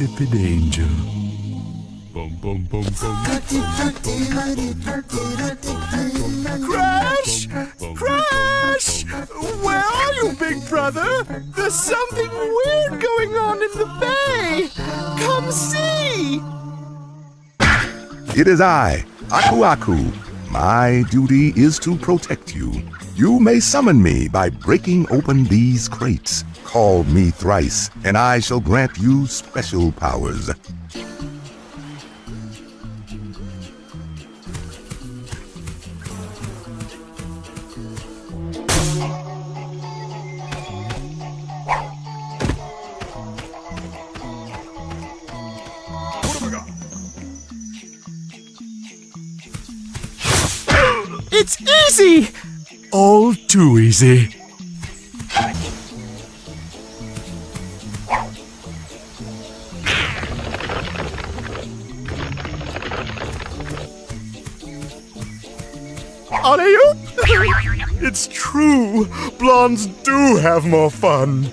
my insipid angel. Bum, bum, bum, bum. Crash! Crash! Where are you, big brother? There's something weird going on in the bay! Come see! It is I, Aku Aku. My duty is to protect you. You may summon me by breaking open these crates. Call me thrice, and I shall grant you special powers. It's easy! All too easy. Have more fun!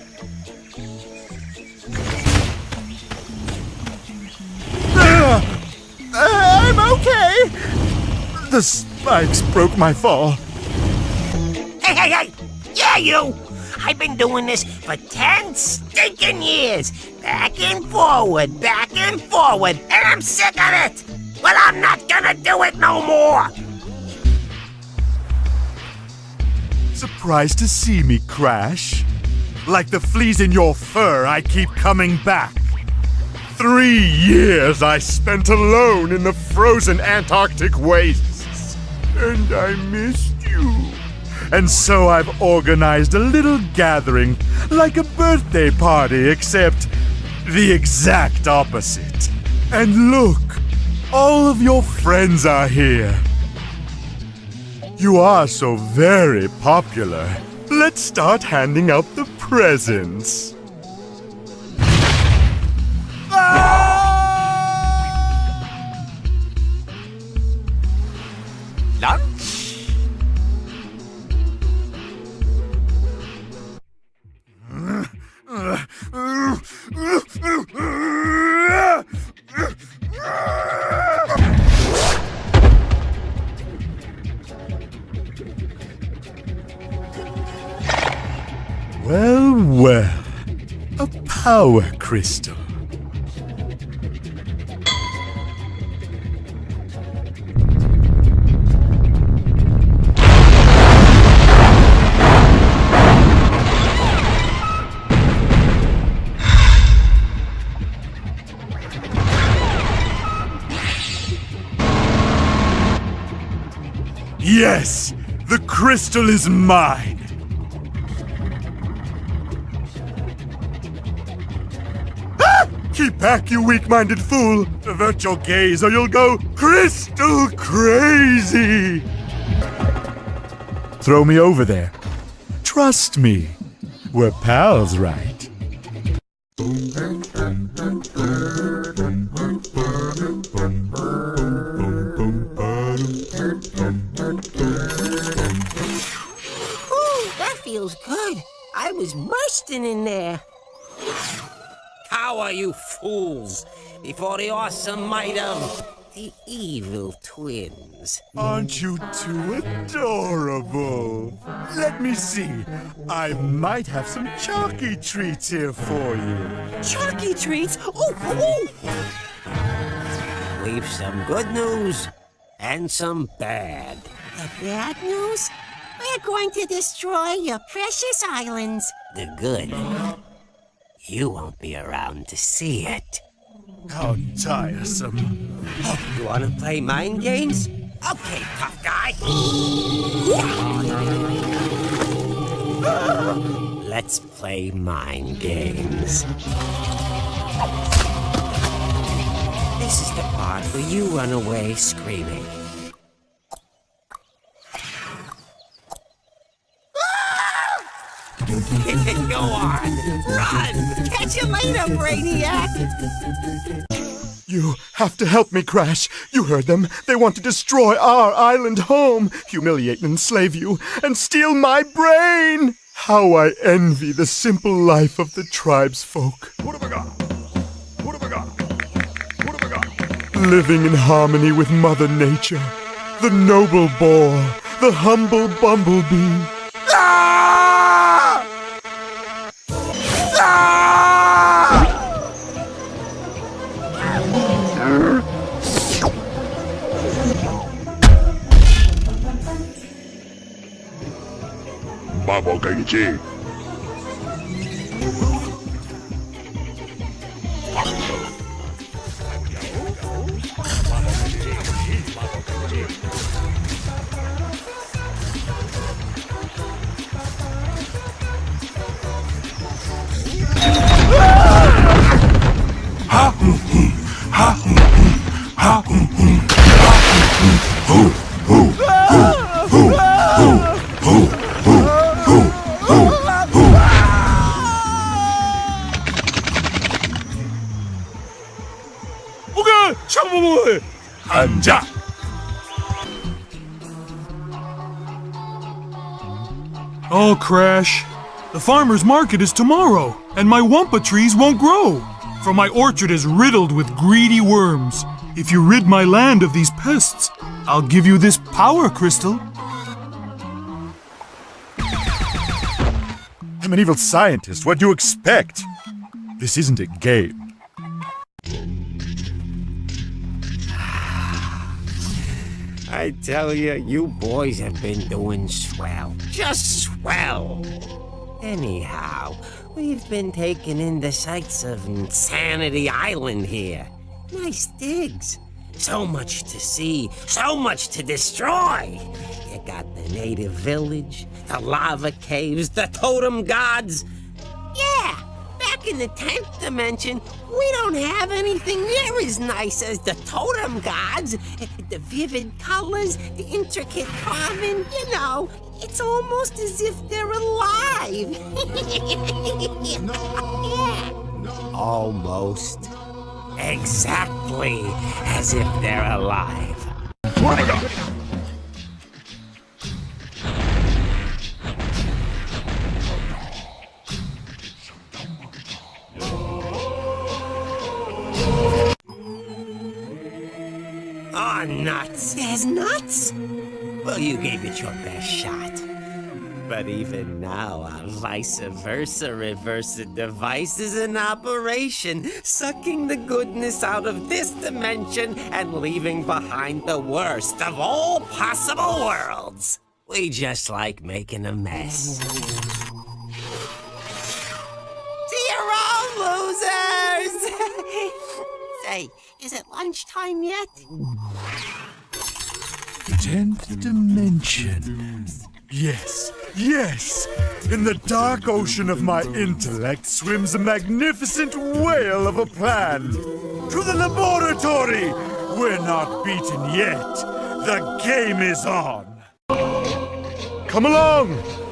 Ah! I'm okay! The spikes broke my fall. Hey, hey, hey! Yeah, you! I've been doing this for ten stinking years! Back and forward, back and forward, and I'm sick of it! Well, I'm not gonna do it no more! Surprised to see me crash? Like the fleas in your fur, I keep coming back. Three years I spent alone in the frozen Antarctic wastes. And I missed you. And so I've organized a little gathering, like a birthday party, except the exact opposite. And look, all of your friends are here. You are so very popular. Let's start handing out the presents. Power crystal. Yes! The crystal is mine! Back, you weak-minded fool! Avert your gaze or you'll go crystal crazy! Throw me over there. Trust me. We're pals, right? Ooh, that feels good. I was bursting in there. Cower, you fools, before the awesome might of the evil twins. Aren't you two adorable? Let me see. I might have some chalky treats here for you. Chalky treats? Oh, oh! We've some good news and some bad. The bad news? We're going to destroy your precious islands. The good, you won't be around to see it. How tiresome. You want to play mind games? Okay, tough guy. Let's play mind games. This is the part where you run away screaming. You later, Brainiac! You have to help me, Crash. You heard them. They want to destroy our island home, humiliate and enslave you, and steal my brain! How I envy the simple life of the tribesfolk. living in harmony with Mother Nature, the noble boar, the humble bumblebee. Ah! 爸爸给你吃 farmer's market is tomorrow, and my wumpa trees won't grow, for my orchard is riddled with greedy worms. If you rid my land of these pests, I'll give you this power crystal. I'm an evil scientist. What do you expect? This isn't a game. I tell you, you boys have been doing swell. Just swell. Anyhow, we've been taking in the sights of N. Sanity Island here. Nice digs. So much to see, so much to destroy. You got the native village, the lava caves, the totem gods. Yeah, back in the 10th dimension, we don't have anything near as nice as the totem gods. The vivid colors, the intricate carving, you know, it's almost as if they're alive. yeah. Almost. Exactly as if they're alive. Oh, nuts. There's nuts? Well, you gave it your best shot. But even now, our vice versa reversa device is in operation, sucking the goodness out of this dimension and leaving behind the worst of all possible worlds. We just like making a mess. See you all, losers! Say, is it lunchtime yet? Tenth dimension. Yes, yes! In the dark ocean of my intellect swims a magnificent whale of a plan. To the laboratory! We're not beaten yet. The game is on. Come along!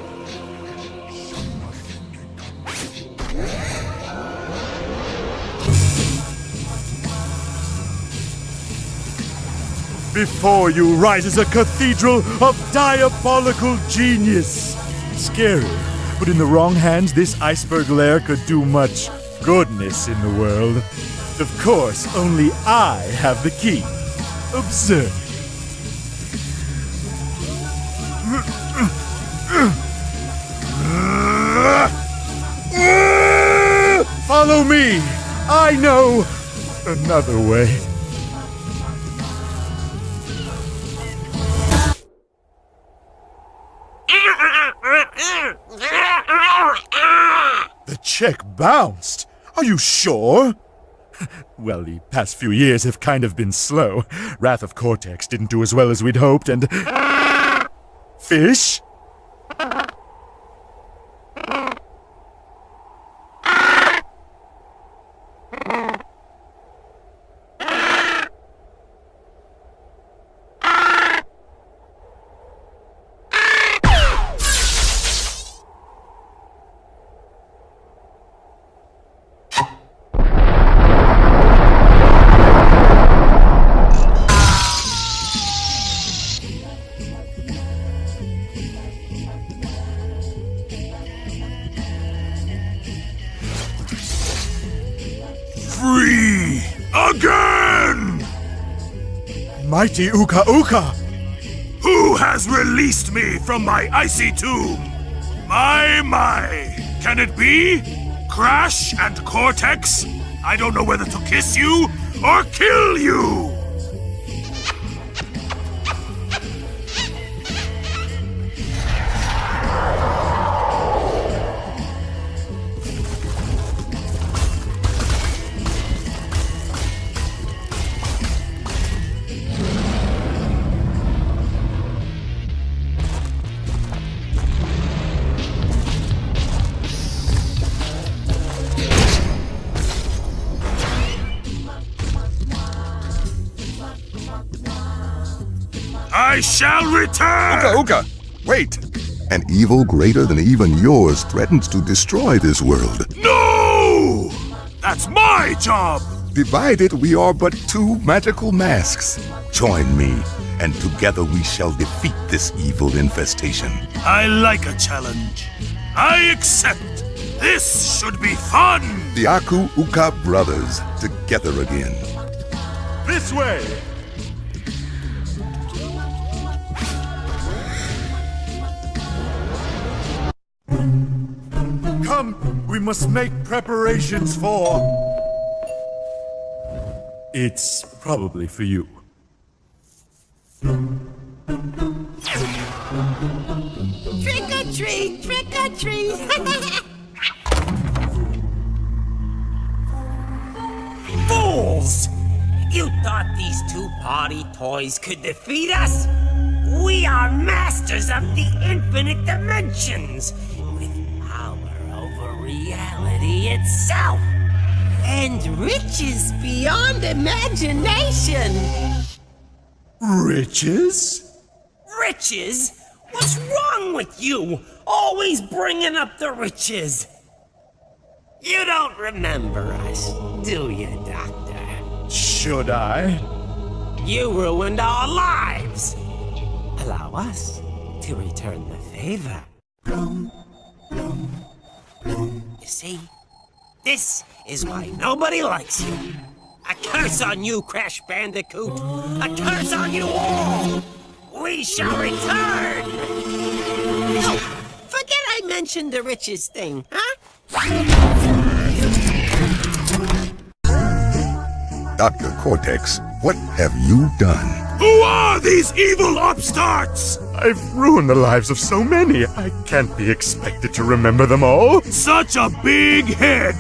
Before you rises a cathedral of diabolical genius. Scary, but in the wrong hands, this iceberg lair could do much goodness in the world. Of course, only I have the key. Observe. Follow me. I know another way. Bounced. Are you sure? Well, the past few years have kind of been slow. Wrath of Cortex didn't do as well as we'd hoped, and. Fish? Mighty Uka Uka! Who has released me from my icy tomb? My, my! Can it be? Crash and Cortex? I don't know whether to kiss you or kill you! Shall return! Uka Uka! Wait! An evil greater than even yours threatens to destroy this world. No! That's my job! Divided, we are but two magical masks. Join me, and together we shall defeat this evil infestation. I like a challenge. I accept. This should be fun! The Aku Uka brothers, together again. This way! Must make preparations for. It's probably for you. Trick or treat, trick or treat. Fools! You thought these two party toys could defeat us? We are masters of the infinite dimensions, with power over itself, and riches beyond imagination. Riches? Riches? What's wrong with you? Always bringing up the riches. You don't remember us, do you, Doctor? Should I? You ruined our lives. Allow us to return the favor. You see, this is why nobody likes you. A curse on you, Crash Bandicoot. A curse on you all. We shall return. Oh, forget I mentioned the riches thing, huh? Dr. Cortex, what have you done? Who are these evil upstarts? I've ruined the lives of so many. I can't be expected to remember them all. Such a big head!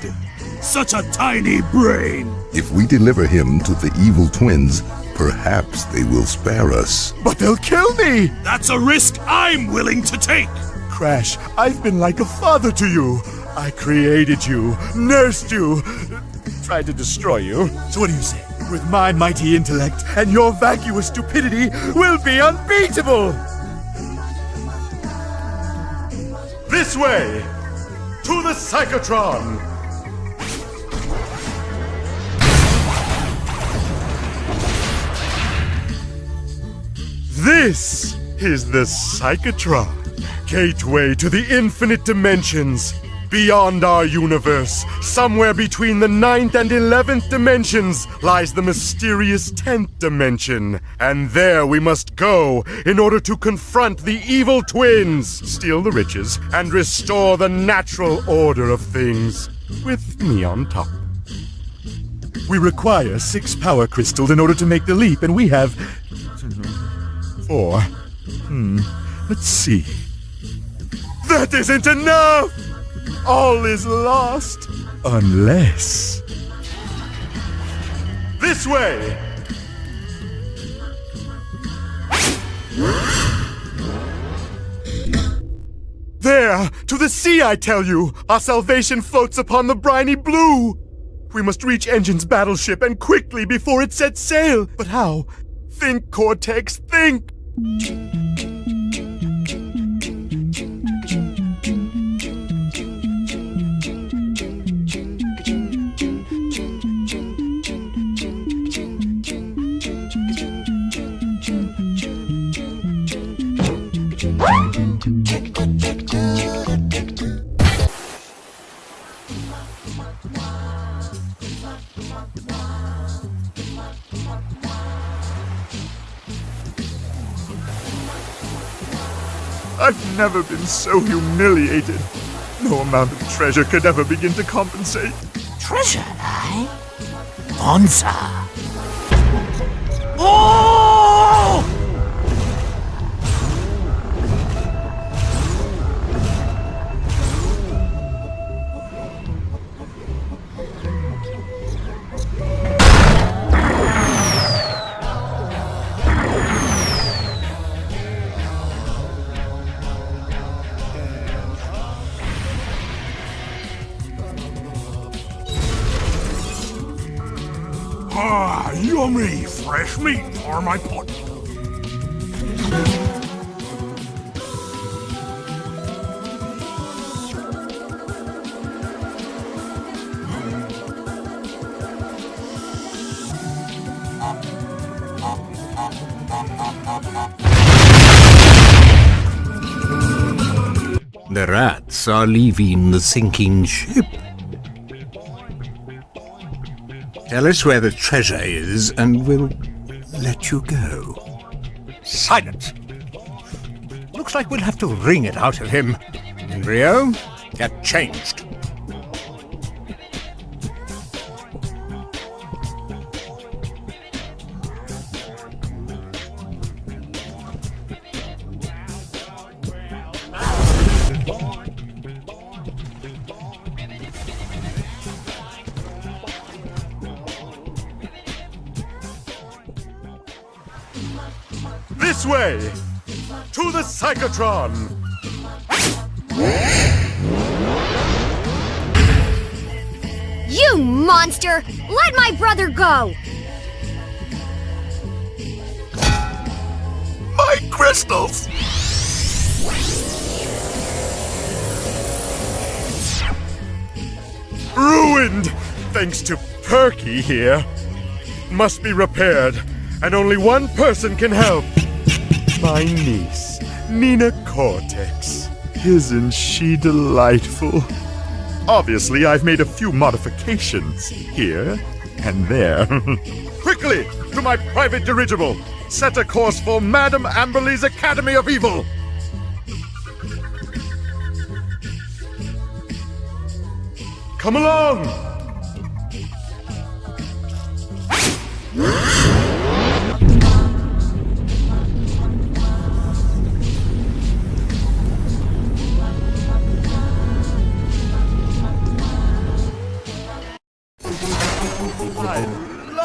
Such a tiny brain! If we deliver him to the evil twins, perhaps they will spare us. But they'll kill me! That's a risk I'm willing to take! Crash, I've been like a father to you. I created you, nursed you, tried to destroy you. So what do you say? With my mighty intellect and your vacuous stupidity, we'll be unbeatable! This way! To the Psychotron! This is the Psychotron, gateway to the infinite dimensions. Beyond our universe, somewhere between the ninth and eleventh dimensions, lies the mysterious tenth dimension. And there we must go in order to confront the evil twins, steal the riches, and restore the natural order of things. With me on top. We require six power crystals in order to make the leap, and we have. four. Hmm. Let's see. That isn't enough! All is lost. Unless. This way! There! To the sea, I tell you! Our salvation floats upon the briny blue! We must reach N. Gin's battleship and quickly before it sets sail! But how? Think, Cortex, think! I've never been so humiliated. No amount of treasure could ever begin to compensate. Treasure, eh? Bonza. Oh! For my. The rats are leaving the sinking ship. Tell us where the treasure is, and we'll let you go. Silence! Looks like we'll have to wring it out of him. Rio, Get changed. Psychotron! You monster! Let my brother go! My crystals! Ruined! Thanks to Perky here. Must be repaired, and only one person can help. My niece, Nina Cortex. Isn't she delightful? Obviously, I've made a few modifications here and there. Quickly, to my private dirigible! Set a course for Madame Amberly's Academy of Evil! Come along!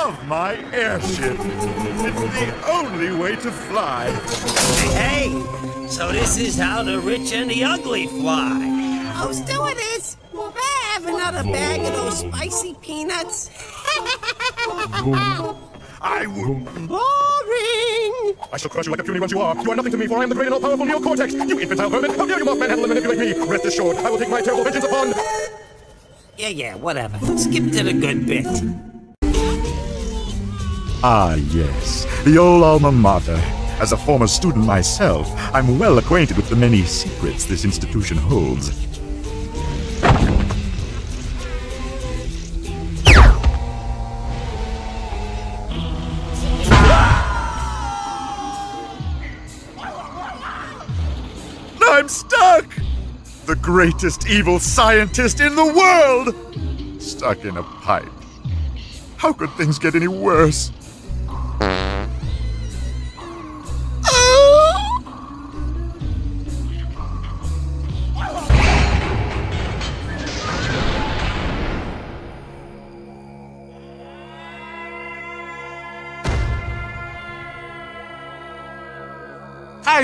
Love my airship. It's the only way to fly. Hey, so this is how the rich and the ugly fly. Oh, stewardess, will I have another bag of those spicy peanuts? I will. Boring! I shall crush you like a puny once you are. You are nothing to me, for I am the great and all-powerful Neo Cortex. You infantile vermin! How dare you mock manhandle and manipulate me? Rest assured, I will take my terrible vengeance upon. Yeah, yeah, whatever. Skip to the good bit. Ah, yes, the old alma mater. As a former student myself, I'm well acquainted with the many secrets this institution holds. I'm stuck! The greatest evil scientist in the world! Stuck in a pipe. How could things get any worse?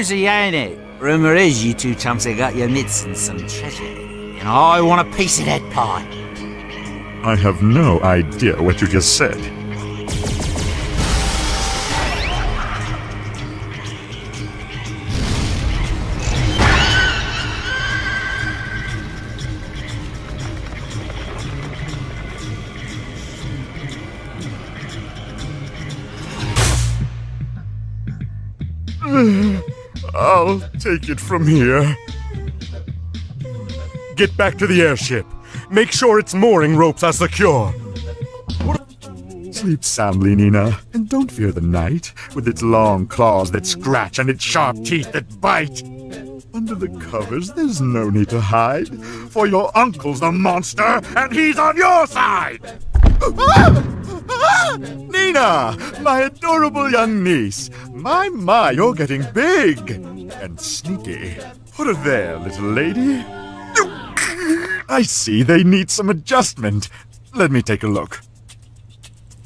Cozy, ain't it? Rumour is you two chumps have got your mitts in some treasure. And I want a piece of that pie. I have no idea what you just said. Take it from here. Get back to the airship. Make sure its mooring ropes are secure. Sleep soundly, Nina, and don't fear the night, with its long claws that scratch and its sharp teeth that bite. Under the covers, there's no need to hide, for your uncle's a monster, and he's on your side! Nina, my adorable young niece. My, my, you're getting big and sneaky. Put her there, little lady. I see they need some adjustment. Let me take a look.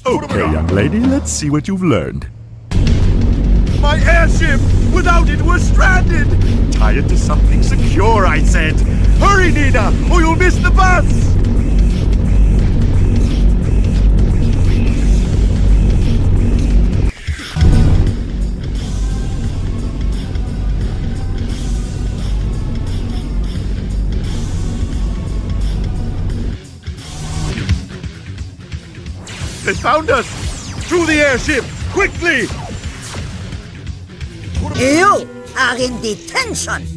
Okay, young lady, let's see what you've learned. My airship! Without it, we're stranded! Tie it to something secure, I said! Hurry, Nina, or you'll miss the bus! They found us! To the airship! Quickly! You are in detention.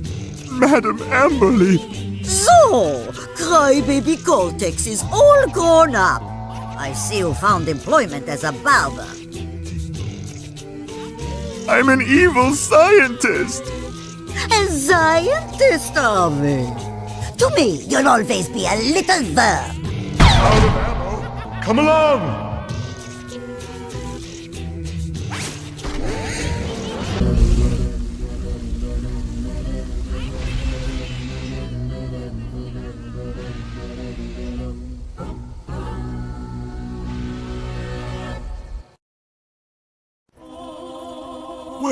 Madam Amberly! So, Crybaby Cortex is all grown up. I see you found employment as a barber. I'm an evil scientist! A scientist, are we? To me, you'll always be a little verb. Out of ammo! Come along!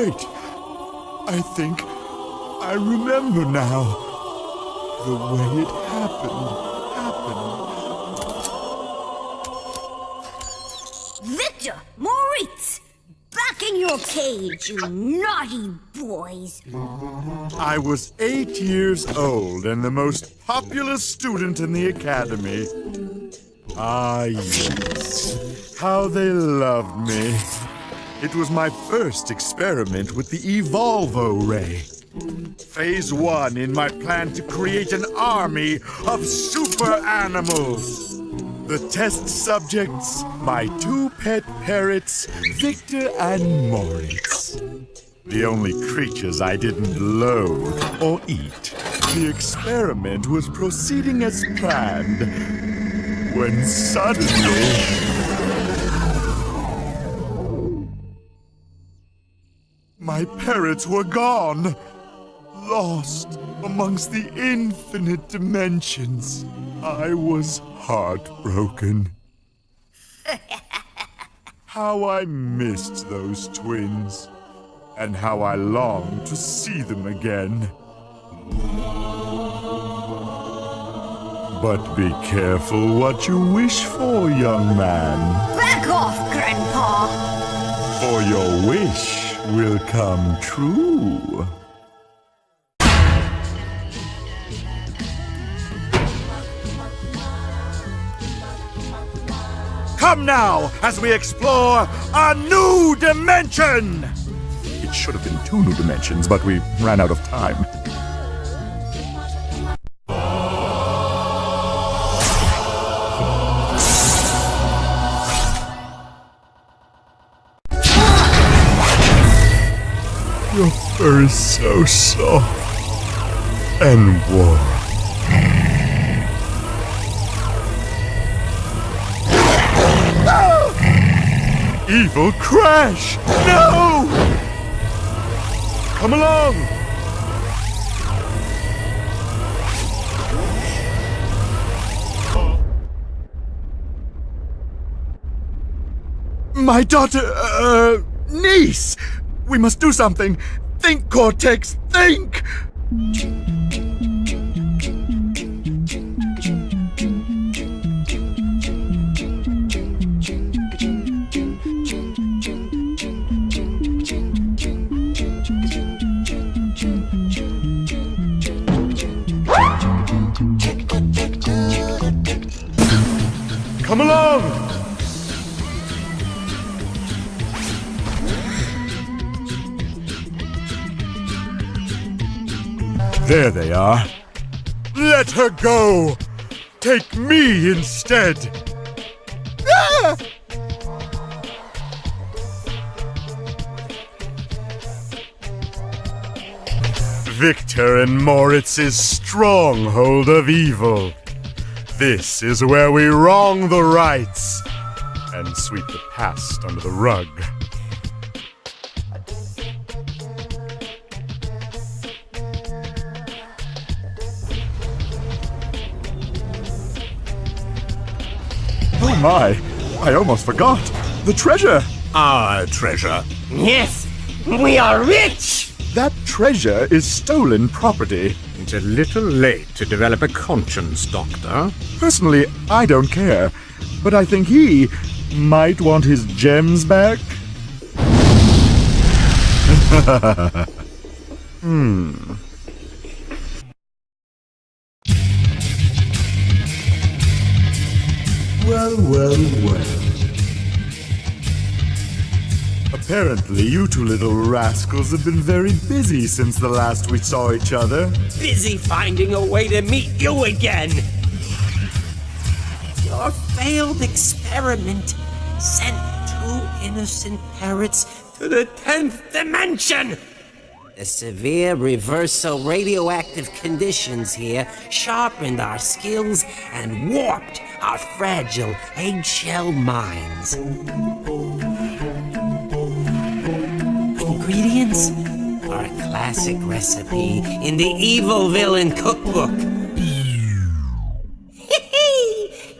Wait, I think I remember now. The way it happened, happened. Victor! Moritz! Back in your cage, you naughty boys! I was eight years old and the most popular student in the academy. Ah, yes. How they loved me. It was my first experiment with the Evolvo Ray. Phase one in my plan to create an army of super animals. The test subjects, my two pet parrots, Victor and Moritz. The only creatures I didn't loathe or eat. The experiment was proceeding as planned. When suddenly... My parents were gone, lost amongst the infinite dimensions. I was heartbroken. how I missed those twins, and how I longed to see them again. But be careful what you wish for, young man. Back off, Grandpa! For your wish will come true. Come now as we explore a new dimension! It should have been two new dimensions, but we ran out of time. Is so soft and warm. Evil Crash! No! Come along! My daughter, uh, niece! We must do something! Think, Cortex, think! There they are. Let her go! Take me instead! Ah! Victor and Moritz's stronghold of evil. This is where we wrong the rights and sweep the past under the rug. My! I almost forgot! The treasure! Our treasure. Yes, we are rich! That treasure is stolen property. It's a little late to develop a conscience, Doctor. Personally, I don't care. But I think he might want his gems back. hmm. Well, well, well. Apparently, you two little rascals have been very busy since the last we saw each other. Busy finding a way to meet you again! Your failed experiment sent two innocent parrots to the 10th dimension! The severe reversal radioactive conditions here sharpened our skills and warped our fragile eggshell minds. Ingredients are a classic recipe in the Evil Villain Cookbook.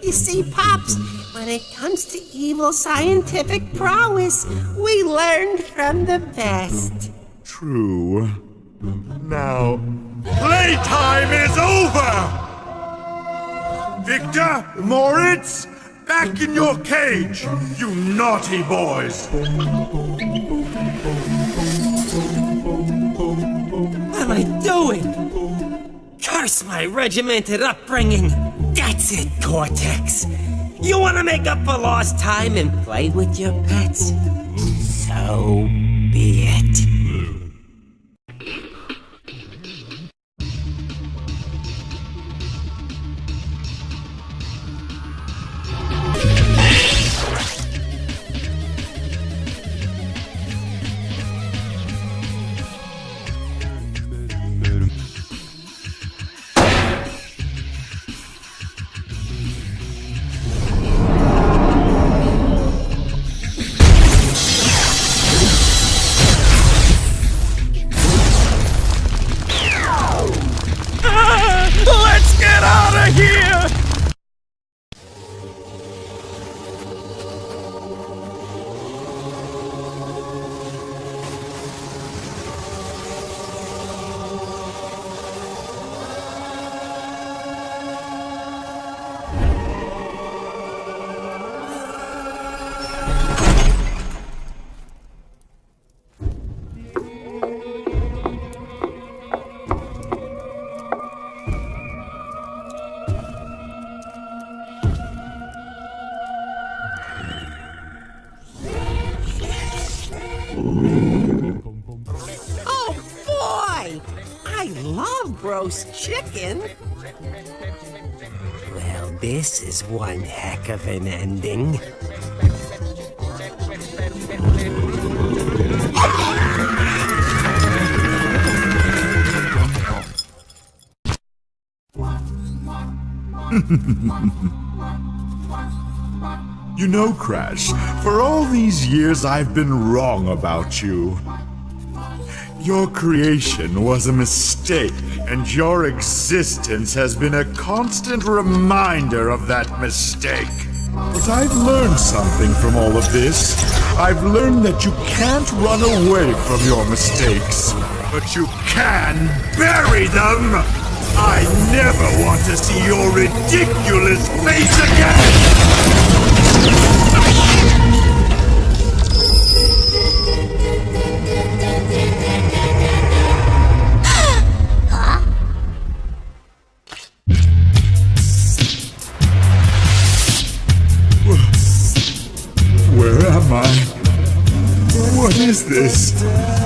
you see, Pops, when it comes to evil scientific prowess, we learned from the best. True. Now, playtime is over! Victor, Moritz, back in your cage, you naughty boys! What am I doing? Curse my regimented upbringing! That's it, Cortex! You want to make up for lost time and play with your pets? So be it. Roast chicken! Well, this is one heck of an ending. You know, Crash, for all these years I've been wrong about you. Your creation was a mistake, and your existence has been a constant reminder of that mistake. But I've learned something from all of this. I've learned that you can't run away from your mistakes, but you can bury them! I never want to see your ridiculous face again! This?